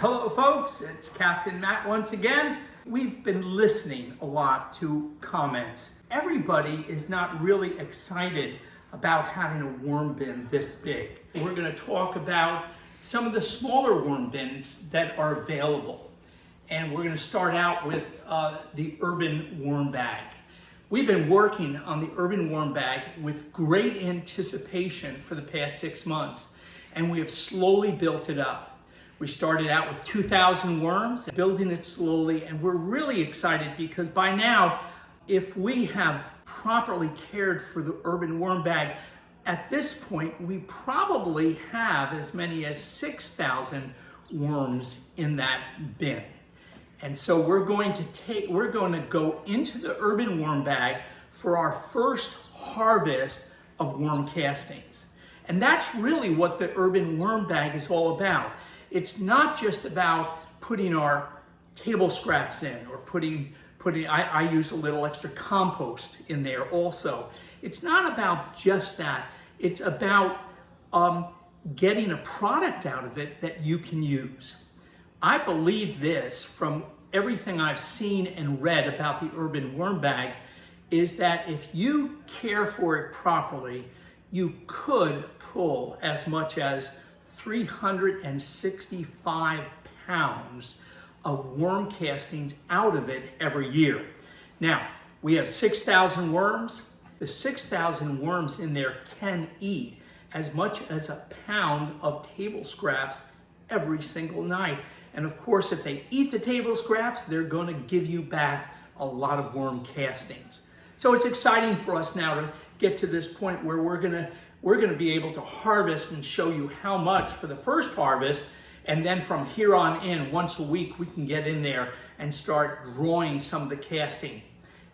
Hello folks, it's Captain Matt once again. We've been listening a lot to comments. Everybody is not really excited about having a worm bin this big. We're gonna talk about some of the smaller worm bins that are available. And we're gonna start out with uh, the Urban Worm Bag. We've been working on the Urban Worm Bag with great anticipation for the past six months, and we have slowly built it up. We started out with 2,000 worms, building it slowly, and we're really excited because by now, if we have properly cared for the urban worm bag, at this point, we probably have as many as 6,000 worms in that bin. And so we're going to take, we're going to go into the urban worm bag for our first harvest of worm castings. And that's really what the urban worm bag is all about. It's not just about putting our table scraps in or putting, putting I, I use a little extra compost in there also. It's not about just that. It's about um, getting a product out of it that you can use. I believe this from everything I've seen and read about the urban worm bag is that if you care for it properly, you could pull as much as 365 pounds of worm castings out of it every year. Now, we have 6,000 worms. The 6,000 worms in there can eat as much as a pound of table scraps every single night. And of course, if they eat the table scraps, they're gonna give you back a lot of worm castings. So it's exciting for us now to get to this point where we're gonna we're going to be able to harvest and show you how much for the first harvest. And then from here on in, once a week, we can get in there and start drawing some of the casting.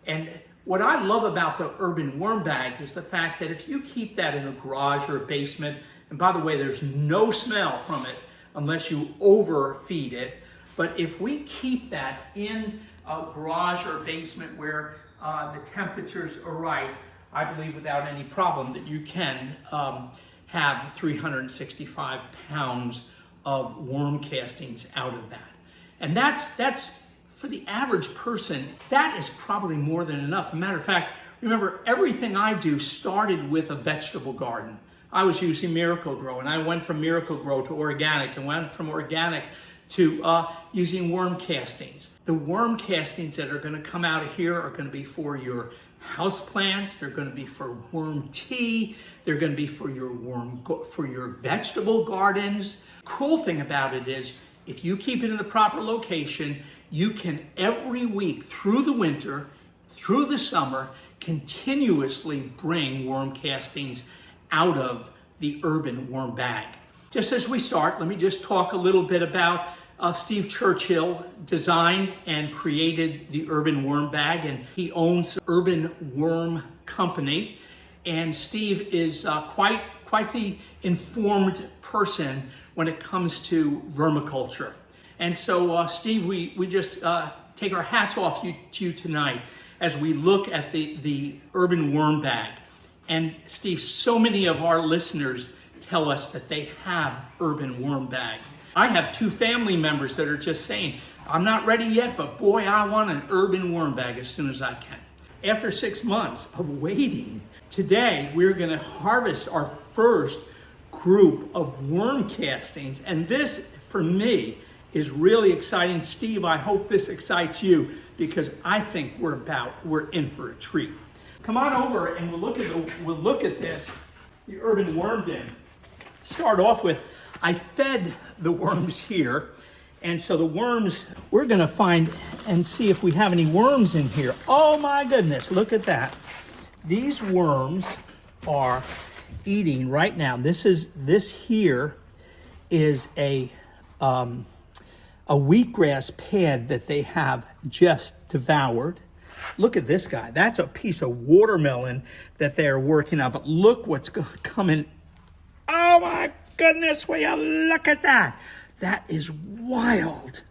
And what I love about the urban worm bag is the fact that if you keep that in a garage or a basement, and by the way, there's no smell from it unless you overfeed it. But if we keep that in a garage or basement where uh, the temperatures are right, I believe without any problem that you can um, have 365 pounds of worm castings out of that. And that's, that's for the average person, that is probably more than enough. Matter of fact, remember everything I do started with a vegetable garden. I was using Miracle-Gro and I went from Miracle-Gro to organic and went from organic to uh, using worm castings. The worm castings that are gonna come out of here are gonna be for your house plants. They're going to be for worm tea. They're going to be for your worm for your vegetable gardens. Cool thing about it is if you keep it in the proper location, you can every week through the winter, through the summer, continuously bring worm castings out of the urban worm bag. Just as we start, let me just talk a little bit about uh, Steve Churchill designed and created the Urban Worm Bag, and he owns Urban Worm Company. And Steve is uh, quite, quite the informed person when it comes to vermiculture. And so, uh, Steve, we, we just uh, take our hats off you, to you tonight as we look at the, the Urban Worm Bag. And Steve, so many of our listeners tell us that they have urban worm bags. I have two family members that are just saying, I'm not ready yet, but boy, I want an urban worm bag as soon as I can. After six months of waiting, today we're gonna harvest our first group of worm castings. And this, for me, is really exciting. Steve, I hope this excites you because I think we're about, we're in for a treat. Come on over and we'll look at, the, we'll look at this, the urban worm bin. Start off with I fed the worms here. And so the worms, we're gonna find and see if we have any worms in here. Oh my goodness, look at that. These worms are eating right now. This is, this here is a, um, a wheatgrass pad that they have just devoured. Look at this guy. That's a piece of watermelon that they're working on. But look what's coming. Oh my goodness, will you look at that? That is wild.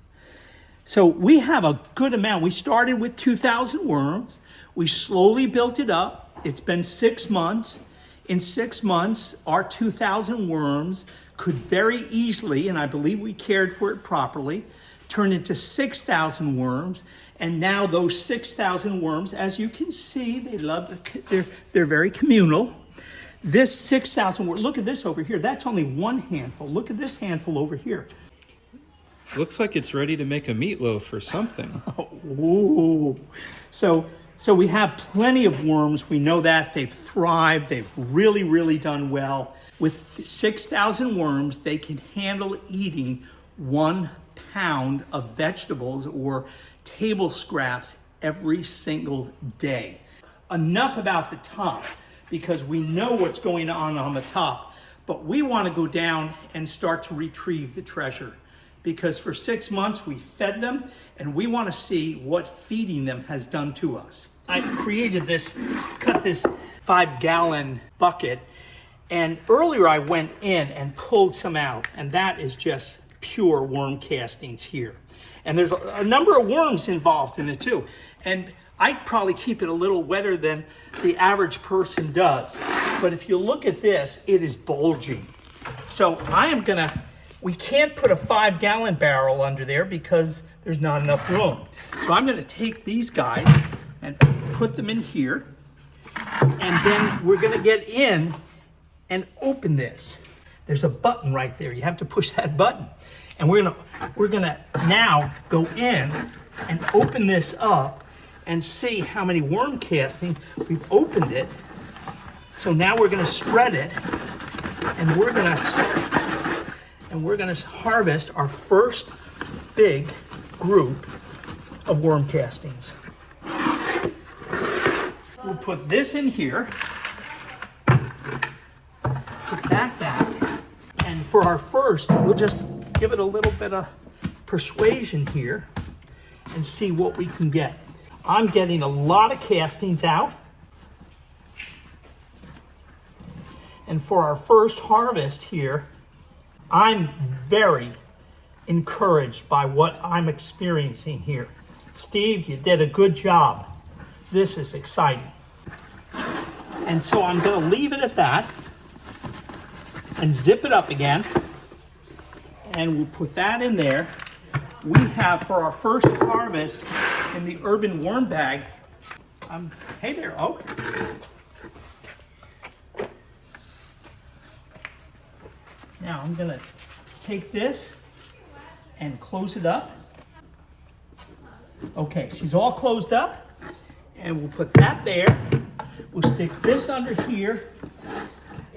So we have a good amount. We started with 2,000 worms. We slowly built it up. It's been six months. In six months, our 2,000 worms could very easily, and I believe we cared for it properly, turn into 6,000 worms. And now those 6,000 worms, as you can see, they love, they're, they're very communal. This 6,000 worms, look at this over here. That's only one handful. Look at this handful over here. Looks like it's ready to make a meatloaf or something. Ooh. So, so we have plenty of worms. We know that they've thrived. They've really, really done well. With 6,000 worms, they can handle eating one pound of vegetables or table scraps every single day. Enough about the top because we know what's going on on the top, but we want to go down and start to retrieve the treasure because for six months we fed them and we want to see what feeding them has done to us. I created this, cut this five gallon bucket and earlier I went in and pulled some out and that is just pure worm castings here. And there's a number of worms involved in it too. And I probably keep it a little wetter than the average person does. But if you look at this, it is bulging. So I am gonna, we can't put a five gallon barrel under there because there's not enough room. So I'm gonna take these guys and put them in here. And then we're gonna get in and open this. There's a button right there. You have to push that button. And we're gonna, we're gonna now go in and open this up and see how many worm castings. We've opened it. So now we're gonna spread it and we're gonna and we're gonna harvest our first big group of worm castings. We'll put this in here, put that back, and for our first, we'll just give it a little bit of persuasion here and see what we can get. I'm getting a lot of castings out. And for our first harvest here, I'm very encouraged by what I'm experiencing here. Steve, you did a good job. This is exciting. And so I'm gonna leave it at that and zip it up again. And we'll put that in there. We have for our first harvest in the urban worm bag, um, hey there, Oak. Now I'm gonna take this and close it up. Okay, she's all closed up. And we'll put that there. We'll stick this under here.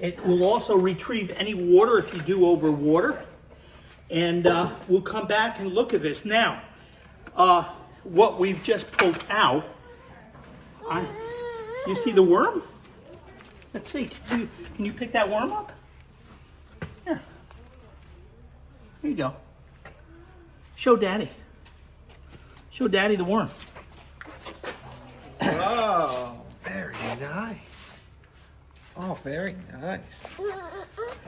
It will also retrieve any water if you do over water. And uh, we'll come back and look at this. Now, uh, what we've just pulled out, I, you see the worm? Let's see, can you, can you pick that worm up? Here. Here you go. Show daddy. Show daddy the worm. Oh, very nice. Oh, very nice.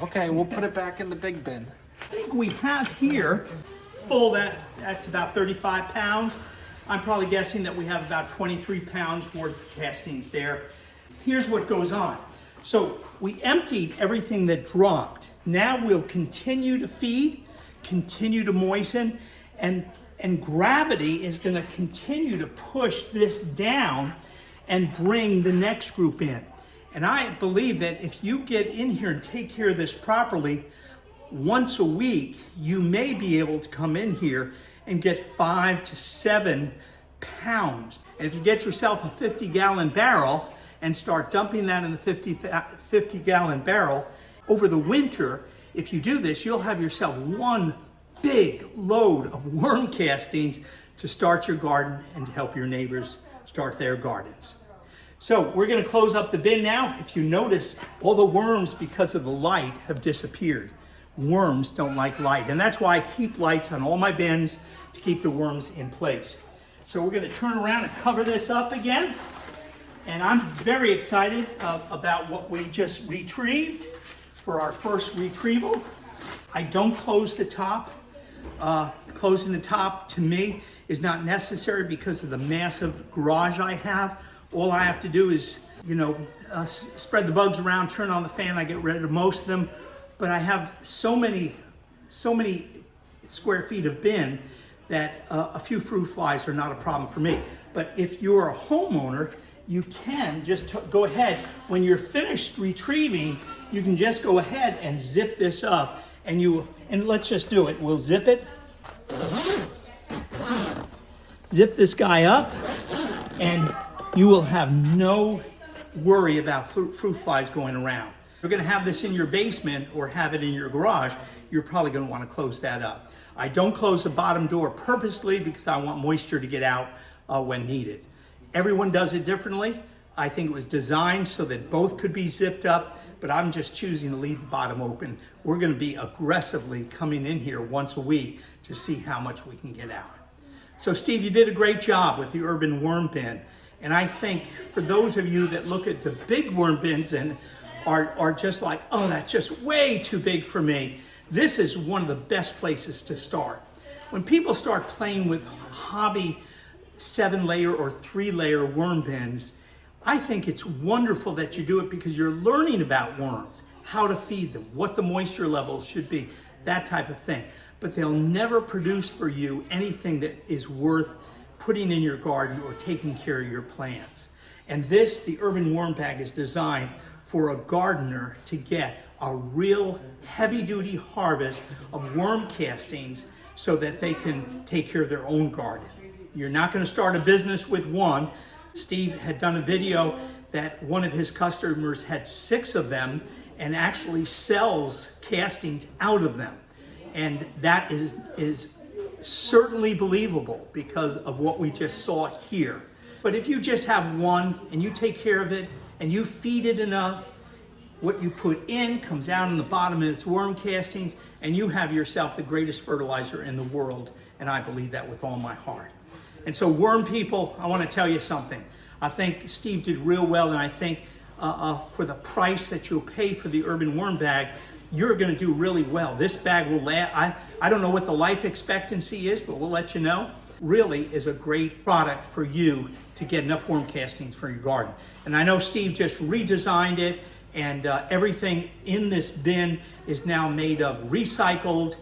Okay, we'll put it back in the big bin. I think we have here, full that, that's about 35 pounds. I'm probably guessing that we have about 23 pounds worth of castings there. Here's what goes on. So we emptied everything that dropped. Now we'll continue to feed, continue to moisten, and, and gravity is gonna continue to push this down and bring the next group in. And I believe that if you get in here and take care of this properly, once a week, you may be able to come in here and get five to seven pounds. And if you get yourself a 50 gallon barrel and start dumping that in the 50, 50 gallon barrel, over the winter, if you do this, you'll have yourself one big load of worm castings to start your garden and to help your neighbors start their gardens. So we're gonna close up the bin now. If you notice, all the worms, because of the light, have disappeared. Worms don't like light, and that's why I keep lights on all my bins to keep the worms in place. So we're gonna turn around and cover this up again. And I'm very excited uh, about what we just retrieved for our first retrieval. I don't close the top. Uh, closing the top to me is not necessary because of the massive garage I have. All I have to do is, you know, uh, spread the bugs around, turn on the fan, I get rid of most of them. but I have so many, so many square feet of bin that uh, a few fruit flies are not a problem for me. But if you're a homeowner, you can just go ahead, when you're finished retrieving, you can just go ahead and zip this up and you, and let's just do it. We'll zip it. Zip this guy up and you will have no worry about fruit, fruit flies going around. If you're gonna have this in your basement or have it in your garage, you're probably gonna wanna close that up. I don't close the bottom door purposely because I want moisture to get out uh, when needed. Everyone does it differently. I think it was designed so that both could be zipped up, but I'm just choosing to leave the bottom open. We're gonna be aggressively coming in here once a week to see how much we can get out. So Steve, you did a great job with the urban worm bin. And I think for those of you that look at the big worm bins and are, are just like, oh, that's just way too big for me, this is one of the best places to start. When people start playing with hobby seven layer or three layer worm bins, I think it's wonderful that you do it because you're learning about worms, how to feed them, what the moisture levels should be, that type of thing. But they'll never produce for you anything that is worth putting in your garden or taking care of your plants. And this, the Urban Worm Bag, is designed for a gardener to get a real heavy duty harvest of worm castings so that they can take care of their own garden. You're not going to start a business with one. Steve had done a video that one of his customers had six of them and actually sells castings out of them. And that is, is certainly believable because of what we just saw here. But if you just have one and you take care of it and you feed it enough, what you put in comes out in the bottom of its worm castings and you have yourself the greatest fertilizer in the world. And I believe that with all my heart. And so worm people, I want to tell you something. I think Steve did real well and I think uh, uh, for the price that you'll pay for the urban worm bag, you're going to do really well. This bag will last, I, I don't know what the life expectancy is, but we'll let you know. Really is a great product for you to get enough worm castings for your garden. And I know Steve just redesigned it and uh, everything in this bin is now made of recycled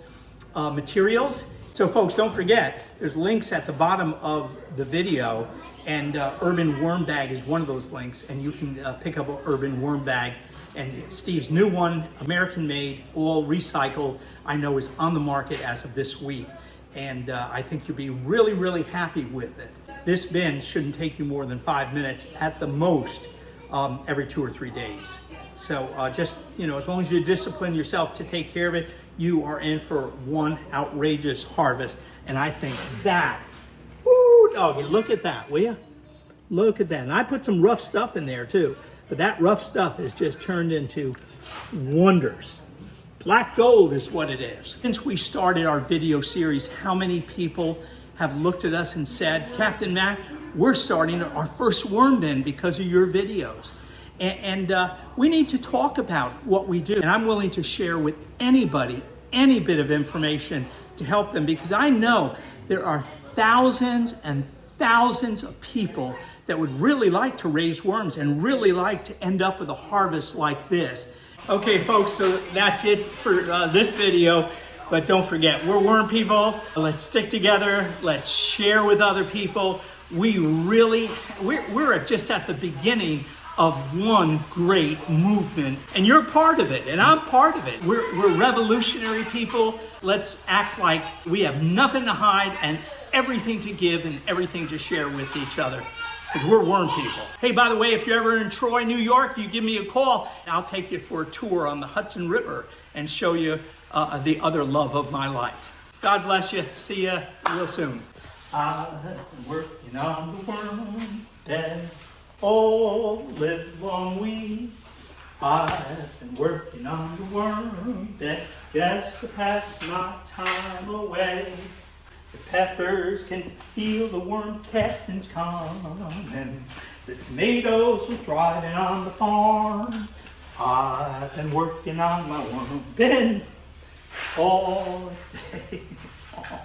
uh, materials. So folks, don't forget, there's links at the bottom of the video and uh, Urban Worm Bag is one of those links and you can uh, pick up an Urban Worm Bag and Steve's new one, American made, all recycled, I know is on the market as of this week. And uh, I think you'll be really, really happy with it. This bin shouldn't take you more than five minutes at the most um, every two or three days. So uh, just, you know, as long as you discipline yourself to take care of it, you are in for one outrageous harvest. And I think that, woo, doggy, look at that, will you? Look at that. And I put some rough stuff in there too. But that rough stuff is just turned into wonders. Black gold is what it is. Since we started our video series, how many people have looked at us and said, Captain Mac, we're starting our first worm bin because of your videos. And, uh, we need to talk about what we do. And I'm willing to share with anybody any bit of information to help them because I know there are thousands and thousands of people that would really like to raise worms and really like to end up with a harvest like this. Okay, folks, so that's it for uh, this video. But don't forget, we're worm people. Let's stick together. Let's share with other people. We really, we're, we're just at the beginning of one great movement. And you're part of it, and I'm part of it. We're, we're revolutionary people. Let's act like we have nothing to hide and everything to give and everything to share with each other. Because we're worm people. Hey, by the way, if you're ever in Troy, New York, you give me a call. I'll take you for a tour on the Hudson River and show you uh, the other love of my life. God bless you. See you real soon. Working on the all live long we. I've been working on the worm bed just to pass my time away. The peppers can feel the worm castings coming. The tomatoes are thriving on the farm. I've been working on my worm bin all day long.